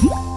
Hmm?